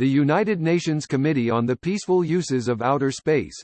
The United Nations Committee on the Peaceful Uses of Outer Space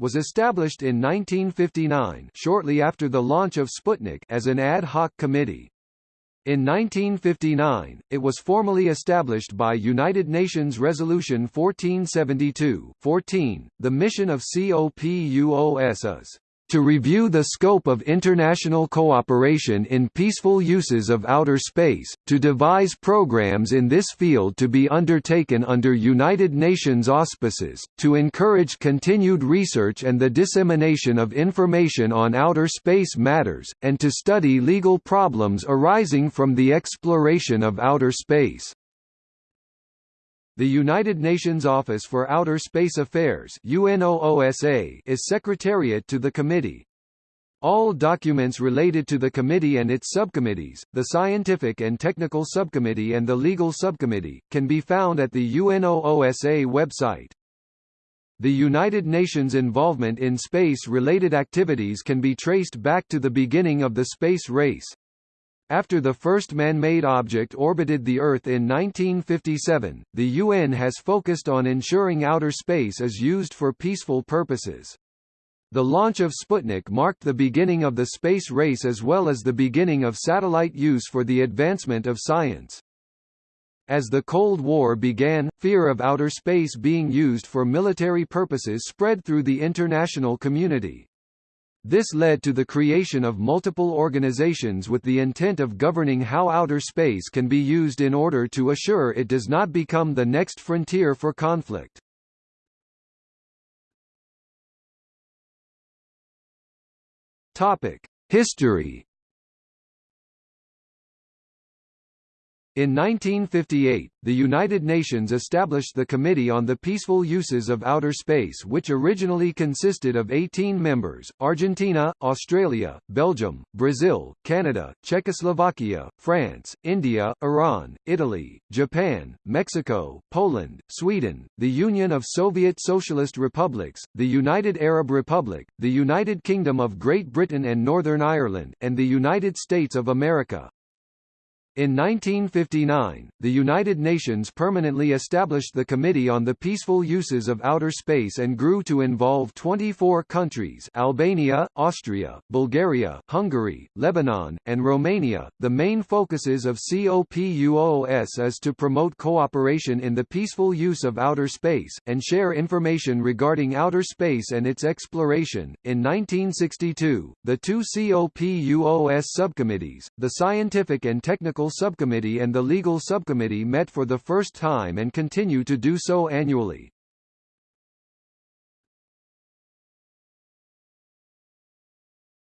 was established in 1959 shortly after the launch of Sputnik as an ad hoc committee. In 1959, it was formally established by United Nations Resolution 1472 14. .The mission of COPUOS is to review the scope of international cooperation in peaceful uses of outer space, to devise programs in this field to be undertaken under United Nations auspices, to encourage continued research and the dissemination of information on outer space matters, and to study legal problems arising from the exploration of outer space. The United Nations Office for Outer Space Affairs UNOOSA is secretariat to the committee. All documents related to the committee and its subcommittees, the Scientific and Technical Subcommittee and the Legal Subcommittee, can be found at the UNOOSA website. The United Nations involvement in space-related activities can be traced back to the beginning of the space race. After the first man-made object orbited the Earth in 1957, the UN has focused on ensuring outer space is used for peaceful purposes. The launch of Sputnik marked the beginning of the space race as well as the beginning of satellite use for the advancement of science. As the Cold War began, fear of outer space being used for military purposes spread through the international community. This led to the creation of multiple organizations with the intent of governing how outer space can be used in order to assure it does not become the next frontier for conflict. History In 1958, the United Nations established the Committee on the Peaceful Uses of Outer Space which originally consisted of 18 members, Argentina, Australia, Belgium, Brazil, Canada, Czechoslovakia, France, India, Iran, Italy, Japan, Mexico, Poland, Sweden, the Union of Soviet Socialist Republics, the United Arab Republic, the United Kingdom of Great Britain and Northern Ireland, and the United States of America. In 1959, the United Nations permanently established the Committee on the Peaceful Uses of Outer Space and grew to involve 24 countries Albania, Austria, Bulgaria, Hungary, Lebanon, and Romania. The main focuses of COPUOS is to promote cooperation in the peaceful use of outer space, and share information regarding outer space and its exploration. In 1962, the two COPUOS subcommittees, the Scientific and Technical Subcommittee and the Legal Subcommittee met for the first time and continue to do so annually.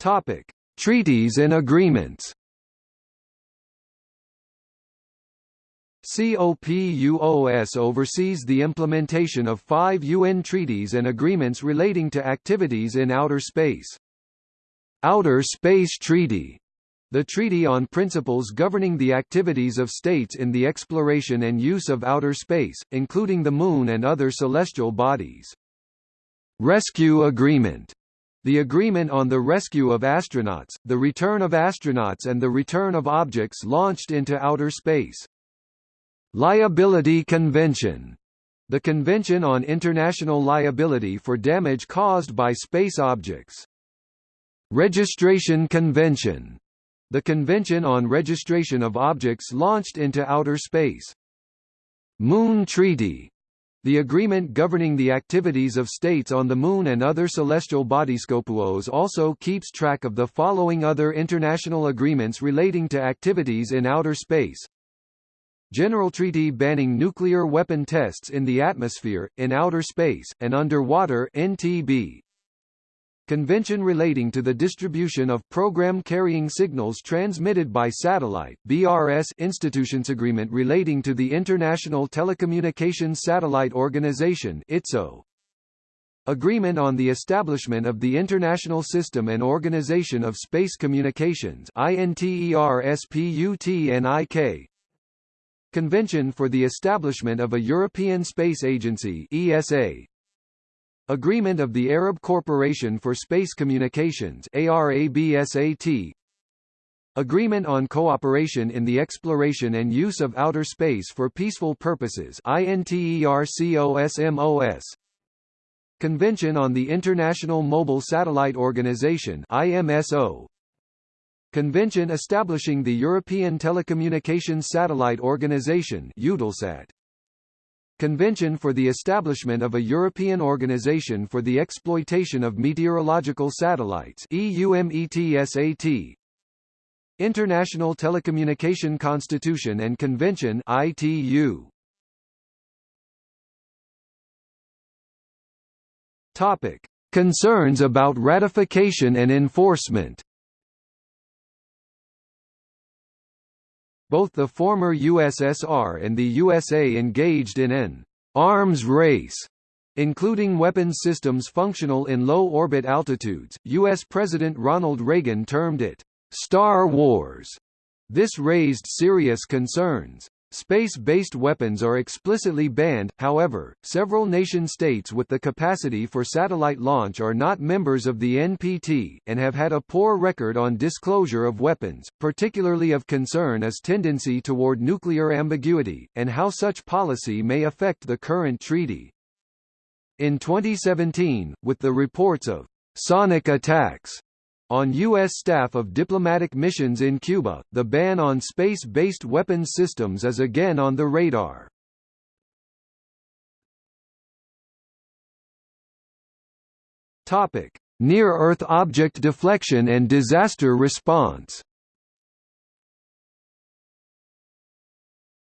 Topic: Treaties and agreements. COPUOS oversees the implementation of five UN treaties and agreements relating to activities in outer space. Outer Space Treaty the Treaty on Principles Governing the Activities of States in the Exploration and Use of Outer Space, including the Moon and other celestial bodies. Rescue Agreement the agreement on the rescue of astronauts, the return of astronauts and the return of objects launched into outer space. Liability Convention the Convention on International Liability for Damage Caused by Space Objects. Registration Convention the Convention on Registration of Objects Launched into Outer Space. Moon Treaty the agreement governing the activities of states on the Moon and other celestial bodies. COPUOS also keeps track of the following other international agreements relating to activities in outer space. General Treaty banning nuclear weapon tests in the atmosphere, in outer space, and underwater NTB. Convention relating to the distribution of program-carrying signals transmitted by satellite BRS Institutions Agreement relating to the International Telecommunications Satellite Organization ITSO. Agreement on the establishment of the International System and Organization of Space Communications INTERSPUTNIK Convention for the establishment of a European Space Agency ESA Agreement of the Arab Corporation for Space Communications ARABSAT Agreement on Cooperation in the Exploration and Use of Outer Space for Peaceful Purposes INTERCOSMOS Convention on the International Mobile Satellite Organization IMSO Convention establishing the European Telecommunications Satellite Organization Eutelsat Convention for the establishment of a European Organization for the Exploitation of Meteorological Satellites EUMETSAT International Telecommunication Constitution and Convention ITU Topic. Concerns about ratification and enforcement Both the former USSR and the USA engaged in an arms race including weapons systems functional in low orbit altitudes. US President Ronald Reagan termed it Star Wars. This raised serious concerns. Space-based weapons are explicitly banned, however, several nation-states with the capacity for satellite launch are not members of the NPT, and have had a poor record on disclosure of weapons, particularly of concern is tendency toward nuclear ambiguity, and how such policy may affect the current treaty. In 2017, with the reports of «sonic attacks» On U.S. staff of diplomatic missions in Cuba, the ban on space-based weapons systems is again on the radar. Near-Earth object deflection and disaster response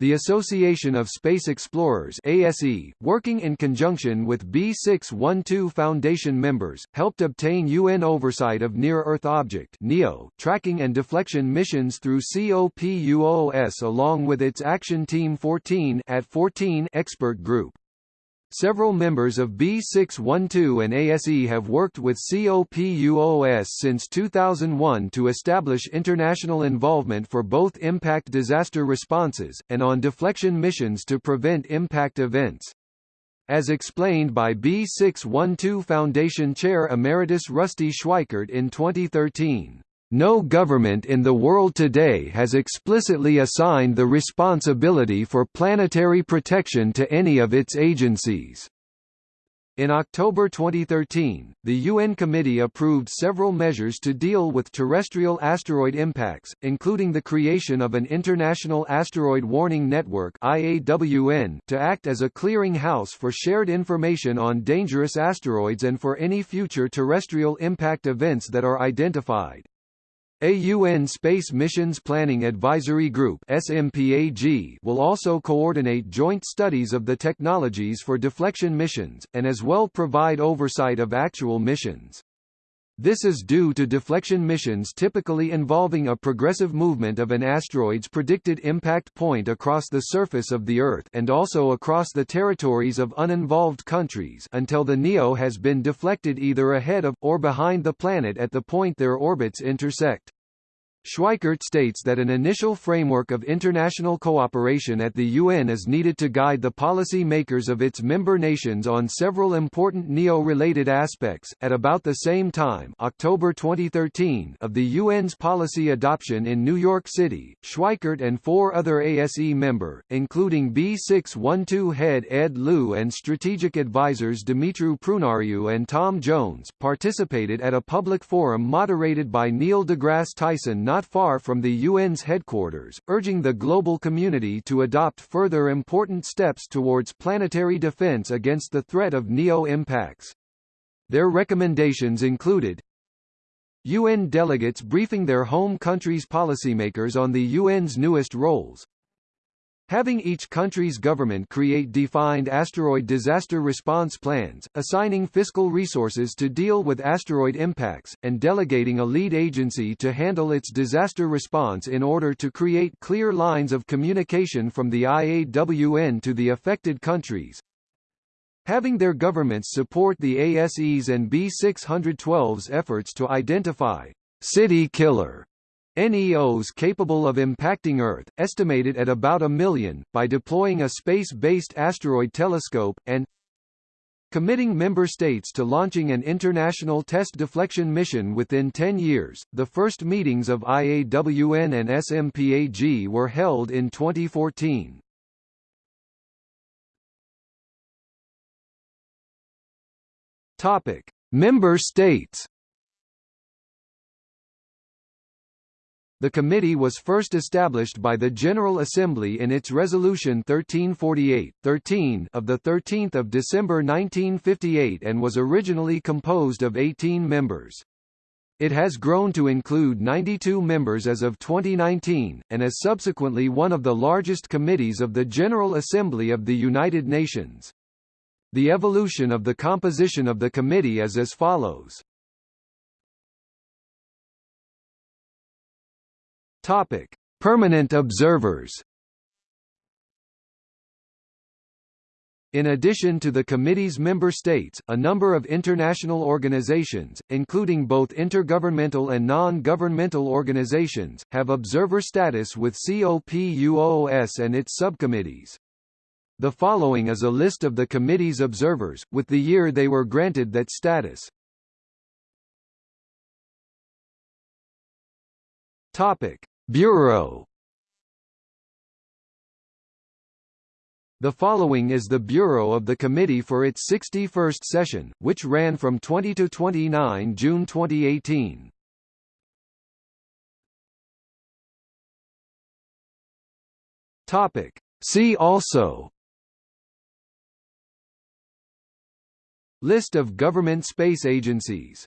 The Association of Space Explorers ASE, working in conjunction with B612 Foundation members, helped obtain UN oversight of Near-Earth Object NEO tracking and deflection missions through COPUOS along with its Action Team 14 at 14 expert group. Several members of B612 and ASE have worked with COPUOS since 2001 to establish international involvement for both impact disaster responses, and on deflection missions to prevent impact events. As explained by B612 Foundation Chair Emeritus Rusty Schweickart in 2013. No government in the world today has explicitly assigned the responsibility for planetary protection to any of its agencies. In October 2013, the UN Committee approved several measures to deal with terrestrial asteroid impacts, including the creation of an International Asteroid Warning Network IAWN to act as a clearing house for shared information on dangerous asteroids and for any future terrestrial impact events that are identified. A UN Space Missions Planning Advisory Group SMPAG will also coordinate joint studies of the technologies for deflection missions, and as well provide oversight of actual missions. This is due to deflection missions typically involving a progressive movement of an asteroid's predicted impact point across the surface of the Earth and also across the territories of uninvolved countries until the NEO has been deflected either ahead of, or behind the planet at the point their orbits intersect. Schweickart states that an initial framework of international cooperation at the UN is needed to guide the policy makers of its member nations on several important NEO-related aspects. At about the same time, October 2013, of the UN's policy adoption in New York City, Schweickart and four other ASE member, including B612 head Ed Lu and strategic advisors Dumitru Prunariu and Tom Jones, participated at a public forum moderated by Neil deGrasse Tyson not far from the UN's headquarters, urging the global community to adopt further important steps towards planetary defense against the threat of NEO impacts. Their recommendations included UN delegates briefing their home countries' policymakers on the UN's newest roles, Having each country's government create defined asteroid disaster response plans, assigning fiscal resources to deal with asteroid impacts, and delegating a lead agency to handle its disaster response in order to create clear lines of communication from the IAWN to the affected countries. Having their governments support the ASE's and B612's efforts to identify city killer NEOs capable of impacting Earth, estimated at about a million, by deploying a space-based asteroid telescope, and committing member states to launching an international test deflection mission within 10 years. The first meetings of IAWN and SMPAG were held in 2014. Topic: Member states. The committee was first established by the General Assembly in its Resolution 1348-13 of 13 December 1958 and was originally composed of 18 members. It has grown to include 92 members as of 2019, and is subsequently one of the largest committees of the General Assembly of the United Nations. The evolution of the composition of the committee is as follows. Topic: Permanent observers. In addition to the committee's member states, a number of international organizations, including both intergovernmental and non-governmental organizations, have observer status with COPUOS and its subcommittees. The following is a list of the committee's observers, with the year they were granted that status. Topic: Bureau. The following is the Bureau of the Committee for its 61st session, which ran from 20 to 29 June 2018. Topic: See also List of government space agencies